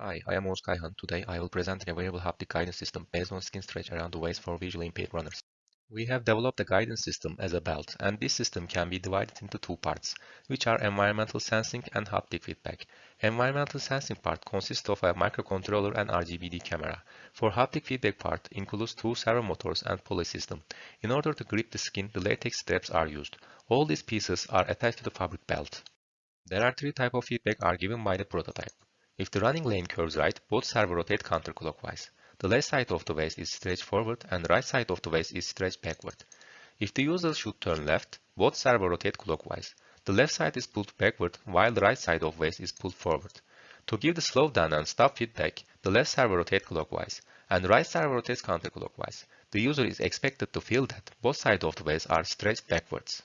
Hi, I am Oğuz. Today I will present a variable haptic guidance system based on skin stretch around the waist for visually impaired runners. We have developed a guidance system as a belt, and this system can be divided into two parts, which are environmental sensing and haptic feedback. Environmental sensing part consists of a microcontroller and RGBD camera. For haptic feedback part includes two servo motors and pulley system. In order to grip the skin, the latex straps are used. All these pieces are attached to the fabric belt. There are three types of feedback are given by the prototype. If the running lane curves right, both servo rotate counterclockwise. The left side of the waist is stretched forward and right side of the waist is stretched backward. If the user should turn left, both servo rotate clockwise. The left side is pulled backward while the right side of waist is pulled forward. To give the slow down and stop feedback, the left servo rotates clockwise and the right servo rotates counterclockwise. The user is expected to feel that both sides of the waist are stretched backwards.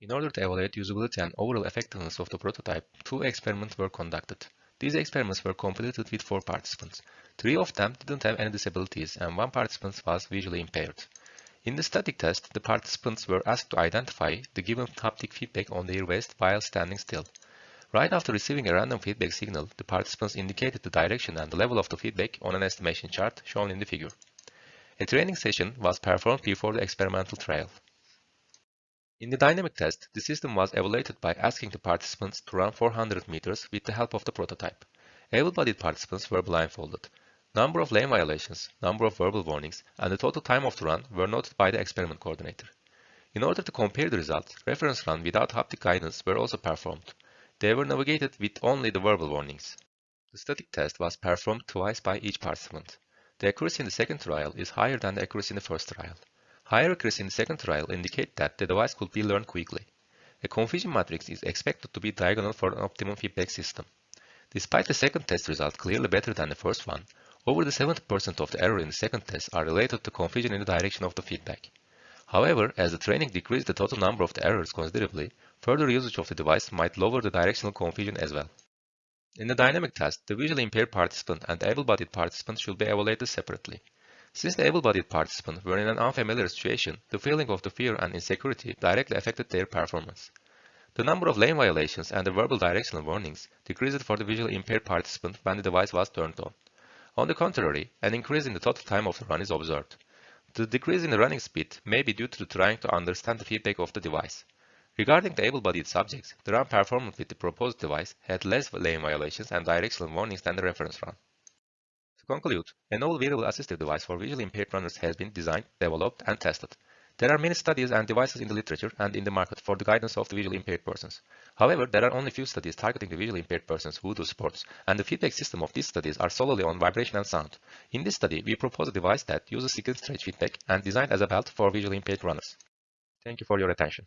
In order to evaluate usability and overall effectiveness of the prototype, two experiments were conducted. These experiments were completed with four participants. Three of them didn't have any disabilities and one participant was visually impaired. In the static test, the participants were asked to identify the given haptic feedback on their waist while standing still. Right after receiving a random feedback signal, the participants indicated the direction and the level of the feedback on an estimation chart shown in the figure. A training session was performed before the experimental trial. In the dynamic test, the system was evaluated by asking the participants to run 400 meters with the help of the prototype. Able-bodied participants were blindfolded. Number of lane violations, number of verbal warnings, and the total time of the run were noted by the experiment coordinator. In order to compare the results, reference run without haptic guidance were also performed. They were navigated with only the verbal warnings. The static test was performed twice by each participant. The accuracy in the second trial is higher than the accuracy in the first trial. Accuracy in the second trial indicate that the device could be learned quickly. A confusion matrix is expected to be diagonal for an optimum feedback system. Despite the second test result clearly better than the first one, over the 70% of the error in the second test are related to confusion in the direction of the feedback. However, as the training decreased the total number of the errors considerably, further usage of the device might lower the directional confusion as well. In the dynamic test, the visually impaired participant and able-bodied participant should be evaluated separately. Since the able-bodied participants were in an unfamiliar situation, the feeling of the fear and insecurity directly affected their performance. The number of lane violations and the verbal directional warnings decreased for the visually impaired participant when the device was turned on. On the contrary, an increase in the total time of the run is observed. The decrease in the running speed may be due to trying to understand the feedback of the device. Regarding the able-bodied subjects, the run performance with the proposed device had less lane violations and directional warnings than the reference run. To conclude, a novel wearable assistive device for visually impaired runners has been designed, developed, and tested. There are many studies and devices in the literature and in the market for the guidance of the visually impaired persons. However, there are only few studies targeting the visually impaired persons who do sports, and the feedback system of these studies are solely on vibration and sound. In this study, we propose a device that uses skin stretch feedback and designed as a belt for visually impaired runners. Thank you for your attention.